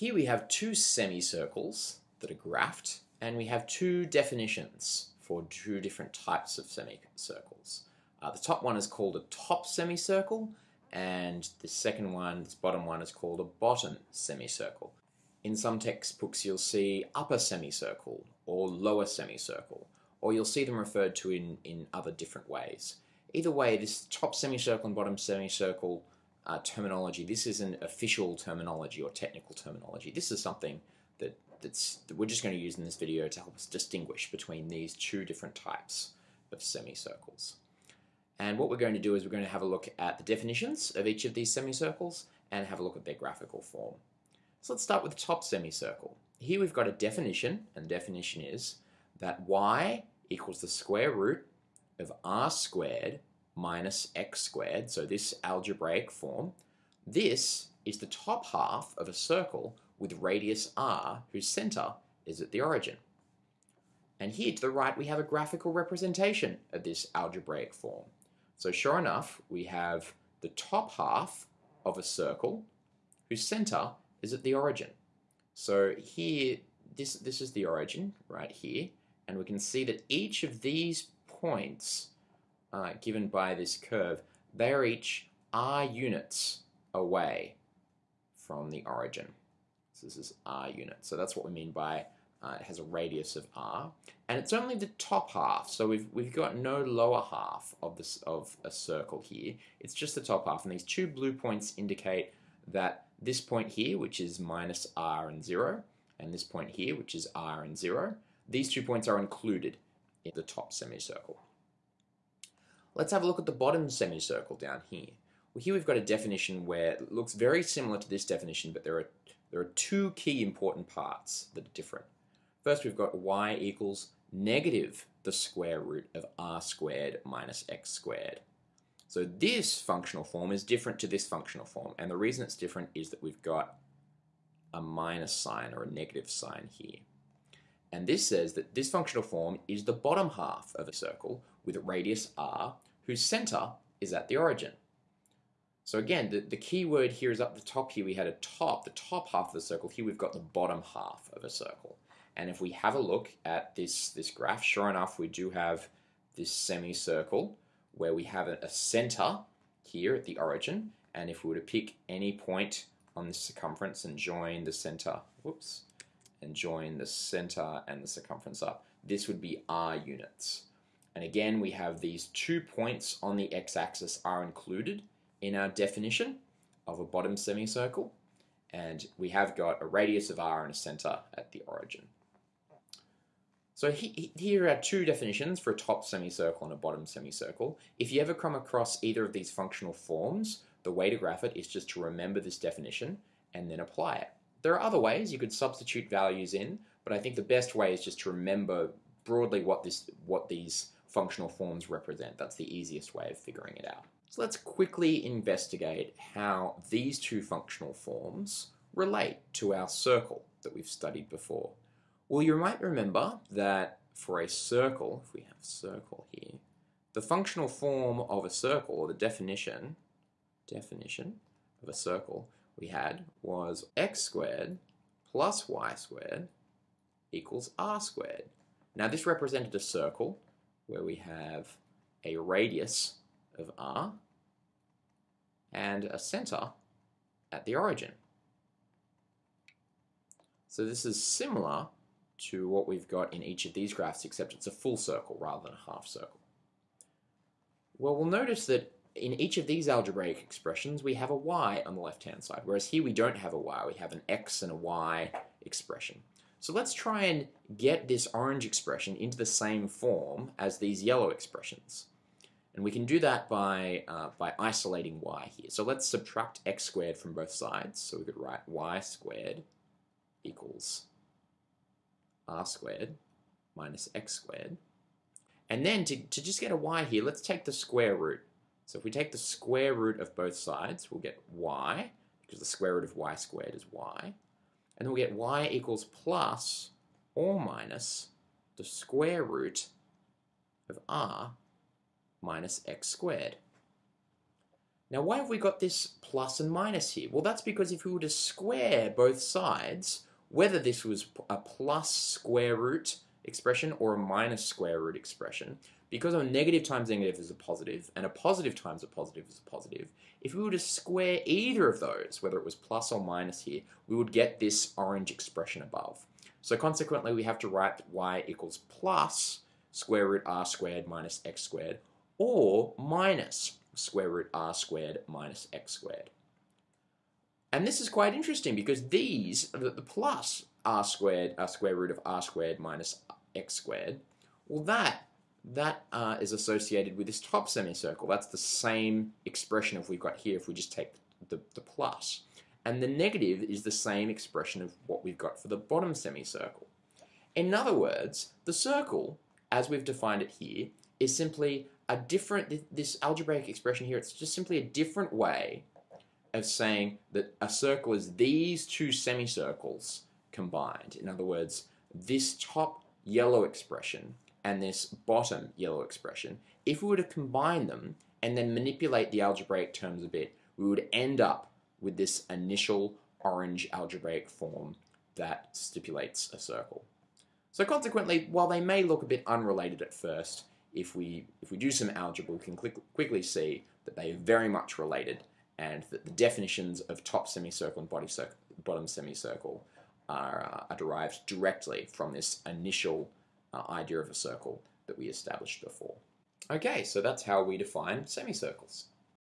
Here we have two semicircles that are graphed, and we have two definitions for two different types of semicircles. Uh, the top one is called a top semicircle, and the second one, this bottom one, is called a bottom semicircle. In some textbooks you'll see upper semicircle or lower semicircle, or you'll see them referred to in, in other different ways. Either way, this top semicircle and bottom semicircle uh, terminology, this is an official terminology or technical terminology. This is something that, that's, that we're just going to use in this video to help us distinguish between these two different types of semicircles. And what we're going to do is we're going to have a look at the definitions of each of these semicircles and have a look at their graphical form. So let's start with the top semicircle. Here we've got a definition, and the definition is that y equals the square root of r squared minus x squared, so this algebraic form, this is the top half of a circle with radius r whose center is at the origin. And here to the right we have a graphical representation of this algebraic form. So sure enough, we have the top half of a circle whose center is at the origin. So here, this, this is the origin right here, and we can see that each of these points uh, given by this curve, they are each r units away from the origin. So this is r units. So that's what we mean by uh, it has a radius of r, and it's only the top half. So we've we've got no lower half of this of a circle here. It's just the top half, and these two blue points indicate that this point here, which is minus r and zero, and this point here, which is r and zero, these two points are included in the top semicircle. Let's have a look at the bottom semicircle down here. Well, here we've got a definition where it looks very similar to this definition, but there are, there are two key important parts that are different. First, we've got y equals negative the square root of r squared minus x squared. So this functional form is different to this functional form, and the reason it's different is that we've got a minus sign or a negative sign here. And this says that this functional form is the bottom half of a circle with a radius r, whose center is at the origin. So again, the, the key word here is up the top here we had a top, the top half of the circle. Here we've got the bottom half of a circle. And if we have a look at this, this graph, sure enough, we do have this semicircle where we have a, center here at the origin. And if we were to pick any point on the circumference and join the center, whoops, and join the center and the circumference up, this would be r units. And again, we have these two points on the x-axis are included in our definition of a bottom semicircle. And we have got a radius of r and a center at the origin. So he, here are two definitions for a top semicircle and a bottom semicircle. If you ever come across either of these functional forms, the way to graph it is just to remember this definition and then apply it. There are other ways you could substitute values in, but I think the best way is just to remember broadly what this what these functional forms represent. That's the easiest way of figuring it out. So let's quickly investigate how these two functional forms relate to our circle that we've studied before. Well, you might remember that for a circle, if we have circle here, the functional form of a circle, or the definition, definition of a circle we had was x squared plus y squared equals r squared. Now this represented a circle where we have a radius of r and a center at the origin. So this is similar to what we've got in each of these graphs, except it's a full circle rather than a half circle. Well, we'll notice that in each of these algebraic expressions, we have a y on the left-hand side, whereas here we don't have a y, we have an x and a y expression. So let's try and get this orange expression into the same form as these yellow expressions. And we can do that by, uh, by isolating y here. So let's subtract x squared from both sides. So we could write y squared equals r squared minus x squared. And then to, to just get a y here, let's take the square root. So if we take the square root of both sides, we'll get y, because the square root of y squared is y. And then we get y equals plus or minus the square root of r minus x squared. Now why have we got this plus and minus here? Well that's because if we were to square both sides, whether this was a plus square root expression or a minus square root expression, because a negative times negative is a positive and a positive times a positive is a positive, if we were to square either of those, whether it was plus or minus here, we would get this orange expression above. So consequently we have to write y equals plus square root r squared minus x squared or minus square root r squared minus x squared. And this is quite interesting because these, the, plus r squared, r square root of r squared minus x squared, well that that uh, is associated with this top semicircle. That's the same expression if we've got here if we just take the, the plus. And the negative is the same expression of what we've got for the bottom semicircle. In other words, the circle, as we've defined it here, is simply a different, this algebraic expression here, it's just simply a different way of saying that a circle is these two semicircles combined. In other words, this top yellow expression and this bottom yellow expression, if we were to combine them and then manipulate the algebraic terms a bit, we would end up with this initial orange algebraic form that stipulates a circle. So consequently, while they may look a bit unrelated at first, if we, if we do some algebra, we can quickly see that they are very much related and that the definitions of top semicircle and bottom semicircle are, uh, are, derived directly from this initial uh, idea of a circle that we established before. Okay, so that's how we define semicircles.